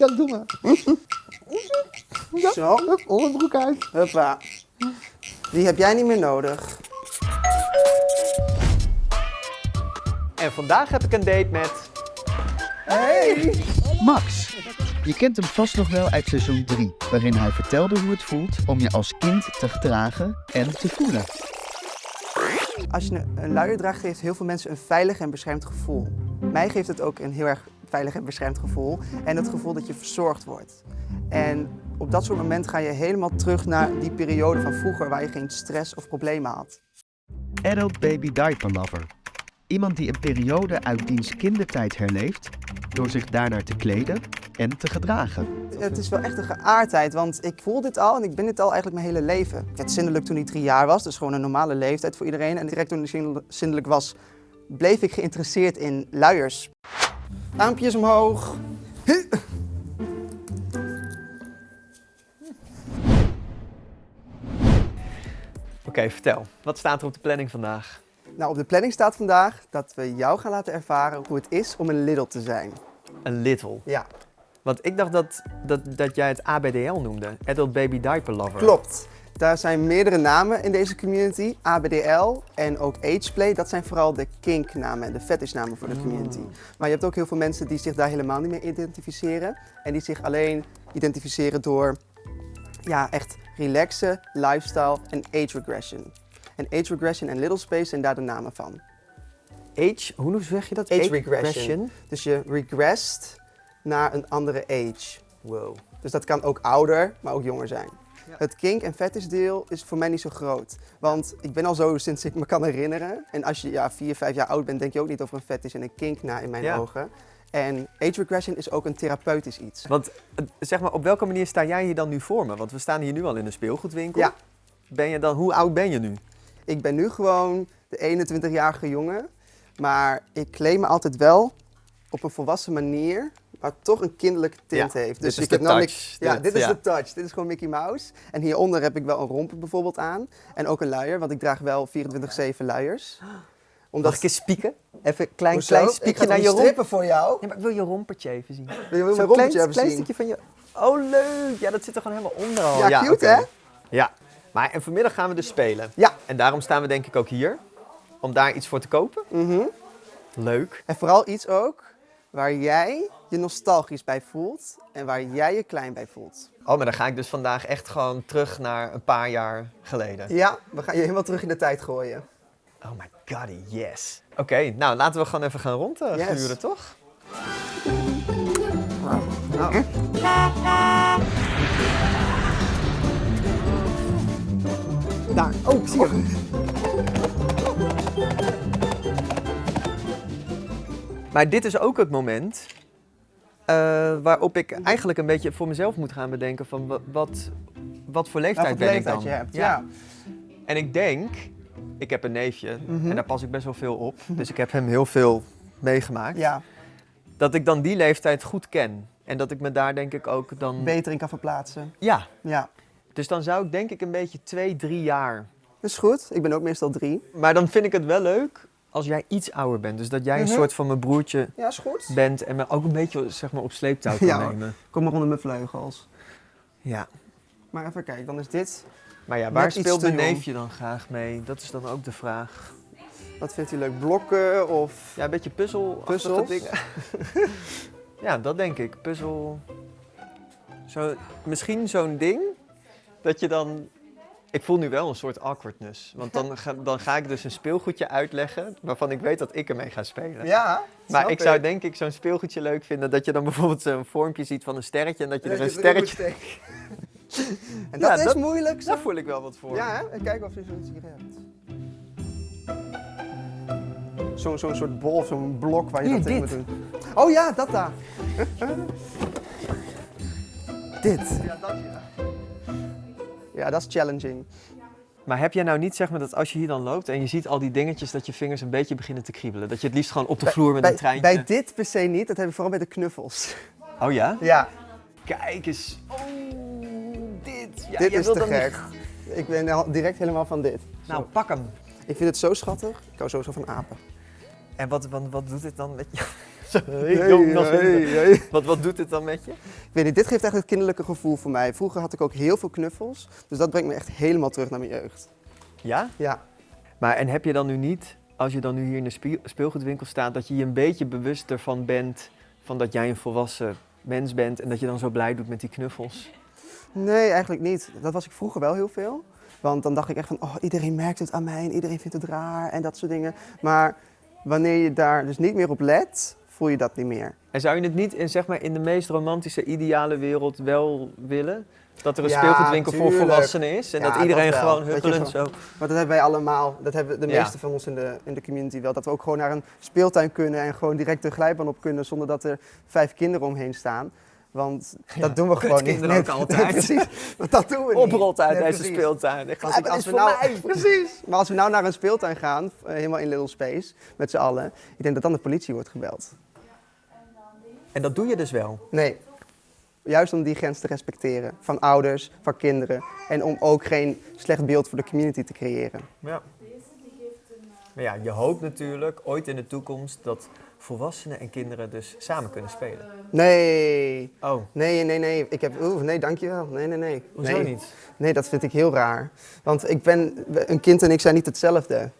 Ja, doe maar. Zo, Onderbroek uit. huppa. Die heb jij niet meer nodig. En vandaag heb ik een date met... Hey! Max. Je kent hem vast nog wel uit seizoen 3, waarin hij vertelde hoe het voelt om je als kind te gedragen en te voelen. Als je een- een luier draagt, geeft heel veel mensen een veilig en beschermd gevoel. Mij geeft het ook een heel erg veilig en beschermd gevoel. En het gevoel dat je verzorgd wordt. En op dat soort momenten ga je helemaal terug naar die periode van vroeger waar je geen stress of problemen had. Adult Baby Diaper Lover. Iemand die een periode uit diens kindertijd herleeft door zich daarnaar te kleden en te gedragen. Het is wel echt een geaardheid, want ik voel dit al en ik ben dit al eigenlijk mijn hele leven. Ik werd zindelijk toen ik drie jaar was, dus gewoon een normale leeftijd voor iedereen. En direct toen ik zindel- zindelijk was, bleef ik geïnteresseerd in luiers. Armpjes omhoog. Oké, vertel. Wat staat er op de planning vandaag? Nou, op de planning staat vandaag dat we jou gaan laten ervaren hoe het is om een Lidl te zijn. Een little. Ja, Want ik dacht dat, dat, dat jij het ABDL noemde. Adult Baby Diaper Lover. klopt. Daar zijn meerdere namen in deze community. ABDL en ook Ageplay, dat zijn vooral de kinknamen en de fetishnamen voor de community. Maar je hebt ook heel veel mensen die zich daar helemaal niet mee identificeren. En die zich alleen identificeren door ja, echt relaxen, lifestyle en age regression. En age regression en little space zijn daar de namen van. Age, hoe zeg je dat? Age regression. Dus je regressed naar een andere age. Wow. Dus dat kan ook ouder, maar ook jonger zijn. Het kink- en fetish deel is voor mij niet zo groot. Want ik ben al zo sinds ik me kan herinneren. En als je ja, vier, vijf jaar oud bent, denk je ook niet over een fetish en een kink na in mijn Ja. ogen. En age regression is ook een therapeutisch iets. Want eh, zeg maar, op welke manier sta jij hier dan nu voor me? Want we staan hier nu al in een speelgoedwinkel. Ja. Ben je dan, hoe oud ben je nu? Ik ben nu gewoon de 21-jarige jongen. Maar ik claim me altijd wel op een volwassen manier, maar toch een kinderlijke tint Ja, heeft. Dus ik heb nou touch. niks- Ja, Dit- dit is ja. de touch. Dit is gewoon Mickey Mouse. En hieronder heb ik wel een romper bijvoorbeeld aan. En ook een luier, want ik draag wel 24-7 luiers. Omdat Mag ik eens spieken? Even een klein, Hoezo? klein spiekje naar je romp. strippen voor jou. Ja, maar ik wil je rompertje even zien. Wil je mijn klein, rompertje even klein zien? stukje van je... Oh, leuk! Ja, dat zit er gewoon helemaal onder al. Ja, cute, hè? Ja. Maar en vanmiddag gaan we dus spelen. Ja. En daarom staan we denk ik ook hier. Om daar iets voor te kopen. Mhm. Leuk. En vooral iets ook waar jij je nostalgisch bij voelt en waar jij je klein bij voelt. Oh, maar dan ga ik dus vandaag echt gewoon terug naar een paar jaar geleden. Ja, we gaan je helemaal terug in de tijd gooien. Oh my god, yes. Oké, nou laten we gewoon even gaan rondgluren, Yes. toch? Nou. Daar. Oh, ik zie hem. Maar dit is ook het moment eh, waarop ik eigenlijk een beetje voor mezelf moet gaan bedenken van wa- wat, wat voor leeftijd ben leeftijd ik dan? je hebt. Ja. En ik denk, ik heb een neefje Mhm. en daar pas ik best wel veel op, dus ik heb hem heel veel meegemaakt, ja, dat ik dan die leeftijd goed ken. En dat ik me daar denk ik ook dan... beter in kan verplaatsen. Ja, Ja, dus dan zou ik denk ik een beetje twee, drie jaar. dat is goed. Ik ben ook meestal drie. Maar dan vind ik het wel leuk als jij iets ouder bent. Dus dat jij een Mhm. soort van mijn broertje Ja, is goed. bent en me ook een beetje zeg maar, op sleeptouw kan Ja. nemen. Kom maar onder mijn vleugels. Ja. Maar even kijken, dan is dit. Maar ja, waar speelt mijn neefje dan graag mee? Dat is dan ook de vraag. Wat vindt u leuk? Blokken of... Ja, een beetje puzzel. Puzzels? dingen. ja, dat denk ik. Puzzel. Zo, misschien zo'n ding dat je dan. Ik voel nu wel een soort awkwardness. Want dan ga, dan ga ik dus een speelgoedje uitleggen waarvan ik weet dat ik ermee ga spelen. Ja, maar ik zou denk ik zo'n speelgoedje leuk vinden dat je dan bijvoorbeeld zo'n vormpje ziet van een sterretje en dat je er een sterretje... en dat Ja, is dat- moeilijk. Daar Zo. voel ik wel wat voor. Ja, hè? En kijk of je zoiets hier hebt. Zo'n zo'n soort bol of zo'n blok waar je Hier, dat in moet doen. Oh ja, dat daar. dit. Ja, dat ja. Ja, dat is challenging. Maar heb jij nou niet zeg maar dat als je hier dan loopt en je ziet al die dingetjes dat je vingers een beetje beginnen te kriebelen? Dat je het liefst gewoon op de vloer met bij, een treintje... bij dit per se niet, dat heb ik vooral bij de knuffels. Oh ja? Ja, Kijk eens. Oh, dit. Ja, dit is te niet- gek. Ik ben direct helemaal van dit. Nou, Zo. pak hem. Ik vind het zo schattig. Ik hou sowieso van apen. En wat, wat, wat doet dit dan met je? Jongens. Wat, wat doet het dan met je? Ik weet niet, dit geeft echt het kinderlijke gevoel voor mij. Vroeger had ik ook heel veel knuffels, dus dat brengt me echt helemaal terug naar mijn jeugd. Ja? Ja, Maar en heb je dan nu niet, als je dan nu hier in de speelgoedwinkel staat, dat je je een beetje bewust ervan bent van dat jij een volwassen mens bent en dat je dan zo blij doet met die knuffels? nee, eigenlijk niet. Dat was ik vroeger wel heel veel. Want dan dacht ik echt van, oh, iedereen merkt het aan mij en iedereen vindt het raar en dat soort dingen. Maar wanneer je daar dus niet meer op let, voel je dat niet meer. En zou je het niet in, zeg maar, in de meest romantische, ideale wereld wel willen? Dat er een Ja, speelgoedwinkel voor volwassenen is en Ja, dat iedereen dat gewoon huppelend zo... Maar dat hebben wij allemaal, dat hebben de Ja. meeste van ons in de, in de community wel. Dat we ook gewoon naar een speeltuin kunnen en gewoon direct de glijbaan op kunnen zonder dat er vijf kinderen omheen staan. Want Ja, dat doen we gewoon niet. kutkinderen ook altijd. precies, want dat doen we niet. Oprolt uit Nee, deze precies. speeltuin. Ik Als, ik- we nou, mij. precies. Maar als we nou naar een speeltuin gaan, eh, helemaal in Little Space, met z'n allen, ik denk dat dan de politie wordt gebeld. En dat doe je dus wel. Nee, juist om die grens te respecteren van ouders, van kinderen en om ook geen slecht beeld voor de community te creëren. Ja. Maar ja, je hoopt natuurlijk ooit in de toekomst dat volwassenen en kinderen dus samen kunnen spelen. Nee, Oh, nee, nee, nee. Ik heb, oeh, nee, dankjewel. Nee, nee, nee. hoezo nee. niet? Nee, dat vind ik heel raar. Want ik ben, een kind en ik zijn niet hetzelfde.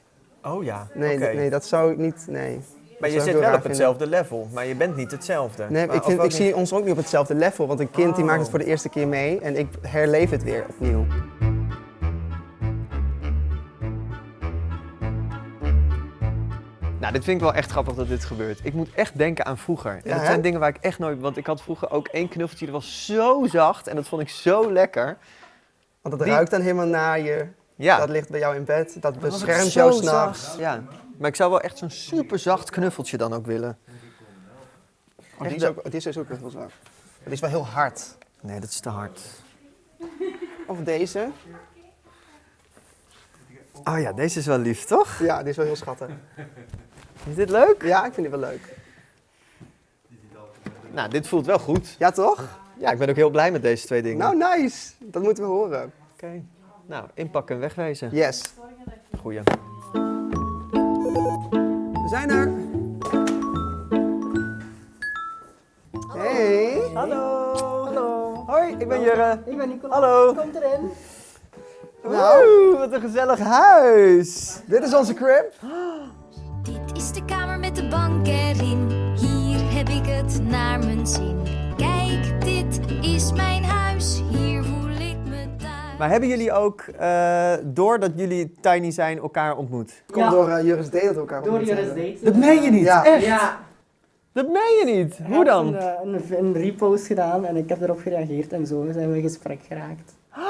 Oh ja, Nee, nee dat zou ik niet, nee. Dat Maar je zou ik zit wel op hetzelfde level, maar je bent niet hetzelfde. Nee, Maar ik, vind, ik niet- zie ons ook niet op hetzelfde level, want een kind die Oh. maakt het voor de eerste keer mee en ik herleef het weer opnieuw. Nou, dit vind ik wel echt grappig dat dit gebeurt. Ik moet echt denken aan vroeger. En Ja, dat hè? zijn dingen waar ik echt nooit... Want ik had vroeger ook één knuffeltje, dat was zo zacht en dat vond ik zo lekker. Want Die- ruikt dan helemaal naar je, Ja. dat ligt bij jou in bed, dat beschermt jou s'nachts. Ja, maar ik zou wel echt zo'n super zacht knuffeltje dan ook willen. Oh, die, is ook, die is ook heel is wel heel hard. Nee, dat is te hard. Of deze. Oh ja, deze is wel lief, toch? Ja, die is wel heel schattig. Is dit leuk? Ja, ik vind die wel leuk. Nou, dit voelt wel goed. Ja, toch? Ja, ik ben ook heel blij met deze twee dingen. Nou, nice. Dat moeten we horen. Oké. Nou, inpakken en wegwezen. Yes. Goeie. We zijn er. Hey. Hallo. Hallo. Hoi, ik ben Jurre. Ik ben Nicola. Hallo. Komt erin. Nou. Oeh, wat een gezellig huis. Dit is onze crib. Dit is de kamer met de bank erin. Hier heb ik het naar mijn zin. Kijk, dit is mijn huis. Maar hebben jullie ook, eh, doordat jullie tiny zijn, elkaar ontmoet? Komt Ja. door uh, Juris D dat we elkaar Door. Date. Dat meen je niet, Ja. echt? Ja. Dat meen je niet. Hij Hoe dan? Een, eh, een, een repost gedaan en ik heb erop gereageerd en zo zijn we in gesprek geraakt.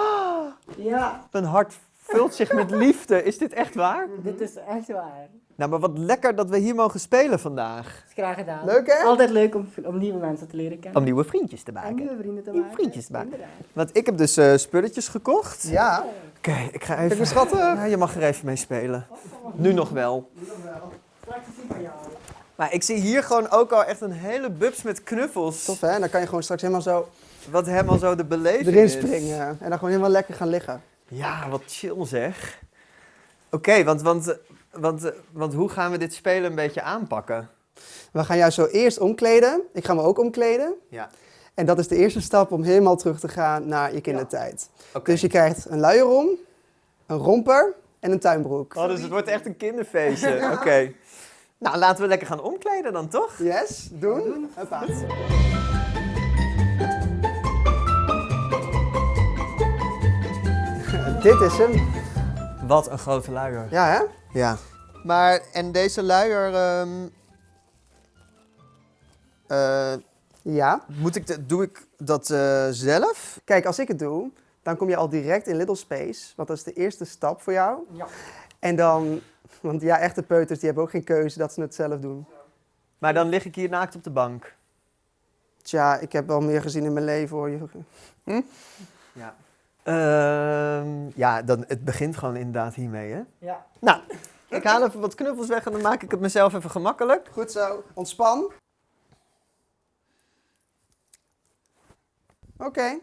Ja, Mijn hart vult zich met liefde. Is dit echt waar? dit is echt waar. Nou, maar wat lekker dat we hier mogen spelen vandaag. Is graag gedaan. Leuk, hè? Altijd leuk om, om nieuwe mensen te leren kennen. Om nieuwe vriendjes te en maken. nieuwe vrienden te Nieuwe maken. vriendjes te maken. Inderdaad. Want ik heb dus eh, spulletjes gekocht. Ja. Oké, ik ga even... Ja, je mag er even mee spelen. Nu nog wel. Straks is die van jou. Maar ik zie hier gewoon ook al echt een hele bubs met knuffels. Tof, hè? En dan kan je gewoon straks helemaal zo Wat helemaal zo de beleving erin is. springen. En dan gewoon helemaal lekker gaan liggen. Ja, wat chill zeg. Oké, want, want, want, want hoe gaan we dit spelen een beetje aanpakken? We gaan jou zo eerst omkleden. Ik ga me ook omkleden. Ja. En dat is de eerste stap om helemaal terug te gaan naar je kindertijd. Oké. Dus je krijgt een luier om, een romper en een tuinbroek. Oh, dus het wordt echt een kinderfeestje. Oké. Nou, laten we lekker gaan omkleden dan, toch? Yes, doen. Hoppa. Dit is hem. Wat een grote luier. Ja, hè? Ja. Maar, en deze luier, ehm, eh, Ja. moet ik de- doe ik dat eh, zelf? Kijk, als ik het doe, dan kom je al direct in Little Space. Want dat is de eerste stap voor jou. Ja. En dan, want ja, echte peuters die hebben ook geen keuze dat ze het zelf doen. Maar dan lig ik hier naakt op de bank. Tja, ik heb wel meer gezien in mijn leven hoor. Je- Ja. Ehm, ja, dan, het begint gewoon inderdaad hiermee, hè? Ja. Nou, ik haal even wat knuffels weg en dan maak ik het mezelf even gemakkelijk. Goed zo, ontspan. Oké.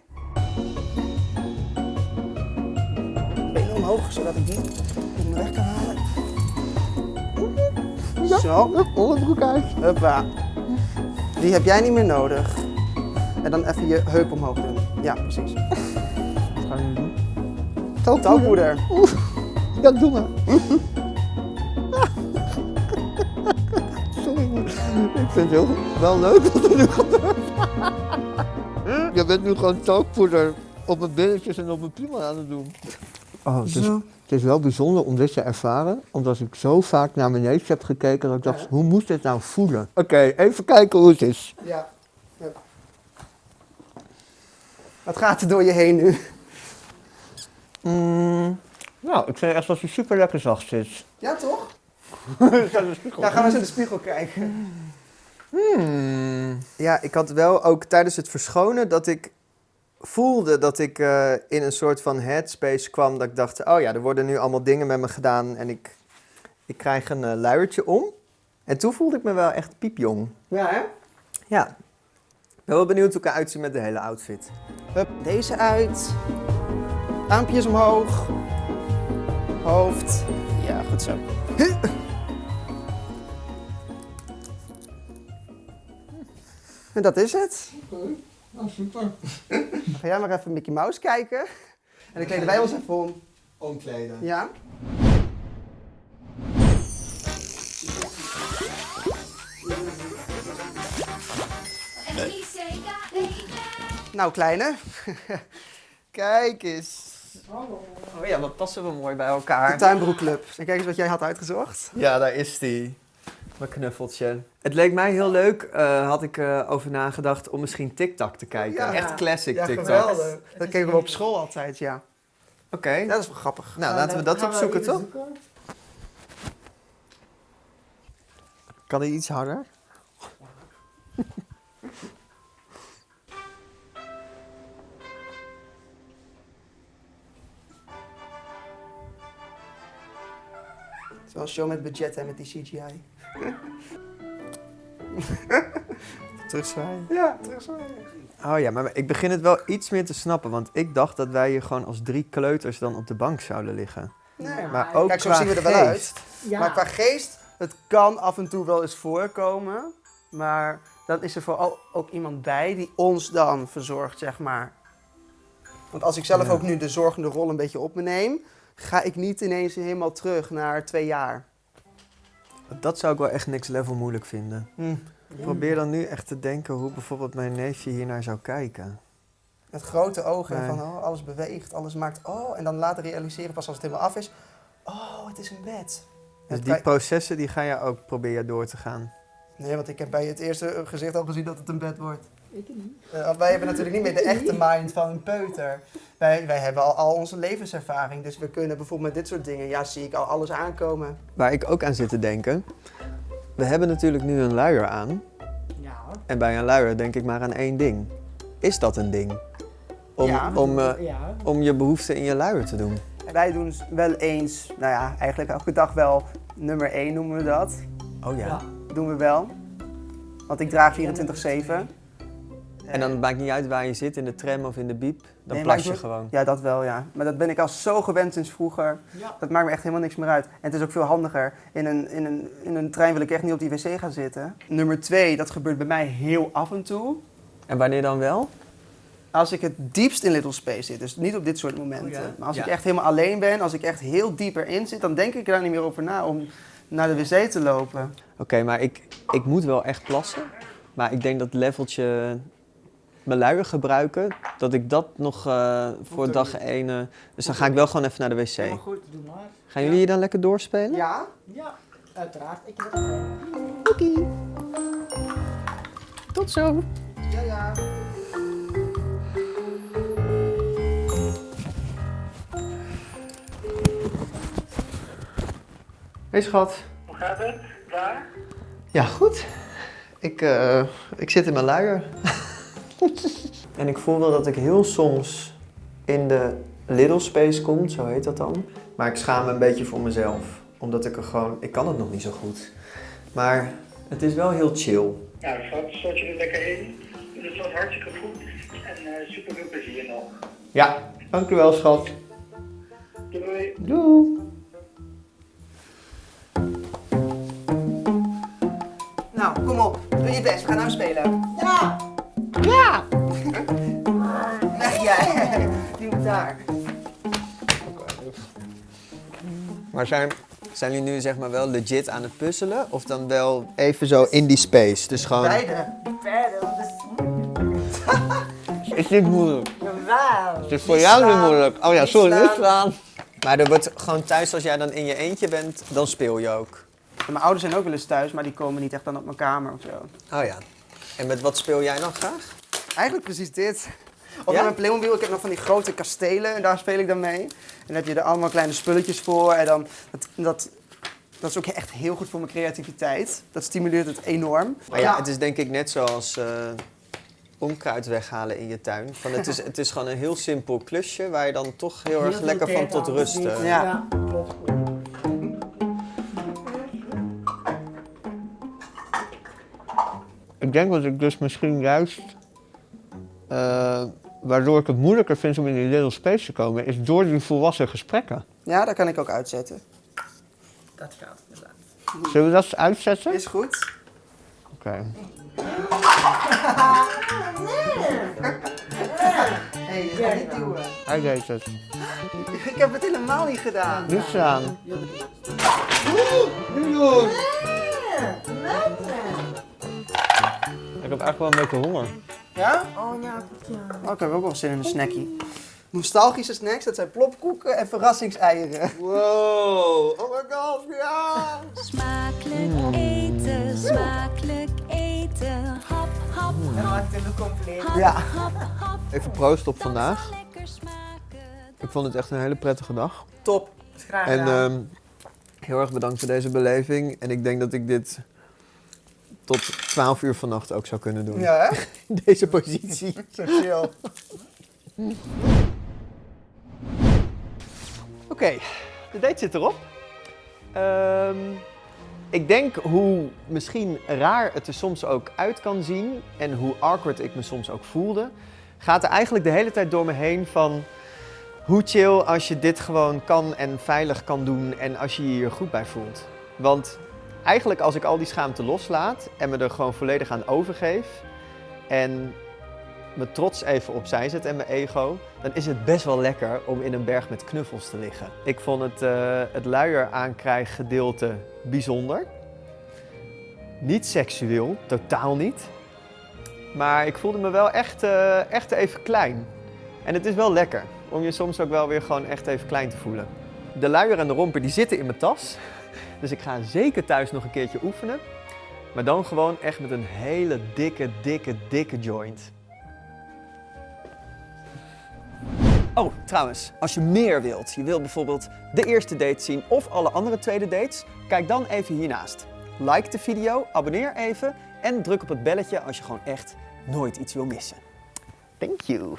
Benen omhoog, zodat ik die onder weg kan halen. Zo. Onderbroek uit. Huppa. Die heb jij niet meer nodig. En dan even je heup omhoog doen. Ja, precies. Gaan we nu doen? Talkpoeder. Ja, doe maar. Sorry, ik vind het heel, wel leuk wat er nu gebeurt. Je bent nu gewoon talkpoeder op mijn billetjes en op mijn piemel aan het doen. Oh, het, is, Zo. het is wel bijzonder om dit te ervaren, omdat ik zo vaak naar mijn neus heb gekeken dat ik dacht, hoe moet dit nou voelen? Oké, even kijken hoe het is. Ja. ja. Wat gaat er door je heen nu? Mm, nou, ik vind echt dat hij super lekker zacht zit. Ja, toch? Ja, gaan we eens in de spiegel kijken. Hmm. Ja, ik had wel ook tijdens het verschonen dat ik voelde dat ik eh, in een soort van headspace kwam. Dat ik dacht, oh ja, er worden nu allemaal dingen met me gedaan en ik, ik krijg een eh, luiertje om. En toen voelde ik me wel echt piepjong. Ja, hè? Ja. Ik ben wel benieuwd hoe ik eruit zie met de hele outfit. Hup, deze uit. Armpjes omhoog. Hoofd. Ja, goed zo. En dat is het. Nou, super. Dan ga jij maar even Mickey Mouse kijken. En dan kleden wij ons even om. Omkleden. Ja? Nou, kleine. Kijk eens. Oh ja, wat passen we mooi bij De elkaar. tuinbroekclub. En kijk eens wat jij had uitgezocht. Ja, daar is die. Mijn knuffeltje. Het leek mij heel leuk, eh, had ik eh, over nagedacht, om misschien TikTok te kijken. Ja. Echt classic Ja, TikTok. geweldig. Dat keken we op school altijd, ja. Oké, dat is wel grappig. nou laten we dat we opzoeken, toch? zoeken. Kan hij iets harder? Het is wel een show met budget en met die CGI. Terugzwaaien. Ja, terugzwaaien. Oh ja, maar ik begin het wel iets meer te snappen, want ik dacht dat wij hier gewoon als drie kleuters dan op de bank zouden liggen. Nee, Maar ook Kijk, zo qua zien we er wel geest. uit. Ja. Maar qua geest, het kan af en toe wel eens voorkomen. Maar dan is er vooral ook iemand bij die ons dan verzorgt, zeg maar. Want als ik zelf Ja. ook nu de zorgende rol een beetje op me neem, ga ik niet ineens helemaal terug naar twee jaar. Dat zou ik wel echt next level moeilijk vinden. Hm. Ik probeer dan nu echt te denken hoe bijvoorbeeld mijn neefje hier naar zou kijken. Met grote ogen Nee. van oh, alles beweegt, alles maakt oh. En dan later realiseren pas als het helemaal af is. Oh, het is een bed. Dus die processen die ga je ook proberen door te gaan. Nee, want ik heb bij het eerste gezicht al gezien dat het een bed wordt. Ik niet. Eh, wij hebben natuurlijk niet meer de echte mind van een peuter. Wij, wij hebben al, al onze levenservaring. Dus we kunnen bijvoorbeeld met dit soort dingen, ja, zie ik al alles aankomen. Waar ik ook aan zit te denken. We hebben natuurlijk nu een luier aan. Ja. En bij een luier denk ik maar aan één ding. Is dat een ding? Om, Ja. om, eh, ja. om je behoefte in je luier te doen. En wij doen wel eens, nou ja, eigenlijk elke dag wel nummer 1 noemen we dat. Oh ja. Ja. Doen we wel. Want ik draag 24-7. En dan maakt niet uit waar je zit, in de tram of in de biep. Dan Nee, plas je gewoon. Ja, dat wel, ja. Maar dat ben ik al zo gewend sinds vroeger. Ja. Dat maakt me echt helemaal niks meer uit. En het is ook veel handiger. In een, in een, in een trein wil ik echt niet op die wc gaan zitten. Nummer twee, dat gebeurt bij mij heel af en toe. En wanneer dan wel? Als ik het diepst in Little Space zit, dus niet op dit soort momenten. Oh ja? Maar als Ja. ik echt helemaal alleen ben, als ik echt heel diep erin zit, dan denk ik er daar niet meer over na om naar de wc te lopen. Oké, maar ik, ik moet wel echt plassen. Maar ik denk dat leveltje mijn luier gebruiken, dat ik dat nog eh, voor dag niet. 1... eh, dus dan ga ik wel gewoon even naar de wc. Goed, doe maar. Gaan jullie hier dan lekker doorspelen? Ja? Ja, uiteraard. Ik heb. Oké. Tot zo. Ja, ja. Hey schat. Hoe gaat het? Waar? Ja, goed. Ik, eh, ik zit in mijn luier. en ik voel wel dat ik heel soms in de little space kom, zo heet dat dan. Maar ik schaam me een beetje voor mezelf. Omdat ik er gewoon... Ik kan het nog niet zo goed. Maar het is wel heel chill. Nou, schat, zat je er lekker in. Het was hartstikke goed. En eh super veel plezier nog. Ja, dankjewel schat. Doei. Doei. Nou, kom op. Doe je best, we gaan nou spelen. Ja! Weg jij. Die moet daar. Maar zijn, zijn jullie nu zeg maar wel legit aan het puzzelen? Of dan wel even zo in die space? Dus gewoon... Beide. Verder, dat is Is dit moeilijk? wel. Het is voor jou niet moeilijk. Oh ja, sorry, slaan. niet slaan. Maar er wordt gewoon thuis, als jij dan in je eentje bent, dan speel je ook. Mijn ouders zijn ook wel eens thuis, maar die komen niet echt dan op mijn kamer of zo. Oh ja. En met wat speel jij dan graag? Eigenlijk precies dit. Of Ja? met mijn Playmobil, ik heb nog van die grote kastelen en daar speel ik dan mee. En dan heb je er allemaal kleine spulletjes voor en dan, dat, dat, dat is ook echt heel goed voor mijn creativiteit. Dat stimuleert het enorm. Maar ja, het is denk ik net zoals eh onkruid weghalen in je tuin. Van het, is, het is gewoon een heel simpel klusje waar je dan toch heel, erg lekker van tot rust... eh, Ja. klopt. Ik denk dat ik dus misschien juist, eh, waardoor ik het moeilijker vind om in die little space te komen, is door die volwassen gesprekken. Ja, daar kan ik ook uitzetten. Dat gaat inderdaad. Zullen we dat eens uitzetten? Is goed. Oké. Hé, je gaat niet duwen. Hij deed het. Ik heb het helemaal niet gedaan. Niet staan. Ik heb echt wel een beetje honger. Ja? Oh ja, goed ja. Oh, ik heb ook wel zin in een snackie. Nostalgische snacks, dat zijn plopkoeken en verrassingseieren. Wow, oh my god, ja! Smakelijk eten, smakelijk eten. Hap, hap, En hap, maakt het nog compleet. Ja. hap, hap. Even proost op vandaag. zal lekker smaken. Ik vond het echt een hele prettige dag. Top. En ehm, heel erg bedankt voor deze beleving. En ik denk dat ik dit tot 12 uur vannacht ook zou kunnen doen. Ja, hè? In deze positie. Zo chill. Oké, de date zit erop. Ehm, ik denk hoe misschien raar het er soms ook uit kan zien en hoe awkward ik me soms ook voelde, gaat er eigenlijk de hele tijd door me heen van hoe chill als je dit gewoon kan en veilig kan doen en als je je hier goed bij voelt. Want eigenlijk als ik al die schaamte loslaat en me er gewoon volledig aan overgeef en mijn trots even opzij zet en mijn ego, dan is het best wel lekker om in een berg met knuffels te liggen. Ik vond het, eh het luier aankrijggedeelte bijzonder. Niet seksueel, totaal niet. Maar ik voelde me wel echt, eh, echt even klein. En het is wel lekker om je soms ook wel weer gewoon echt even klein te voelen. De luier en de romper die zitten in mijn tas. Dus ik ga zeker thuis nog een keertje oefenen. Maar dan gewoon echt met een hele dikke, dikke, dikke joint. Oh, trouwens, als je meer wilt, je wilt bijvoorbeeld de eerste date zien of alle andere tweede dates, kijk dan even hiernaast. Like de video, abonneer even en druk op het belletje als je gewoon echt nooit iets wil missen. Thank you.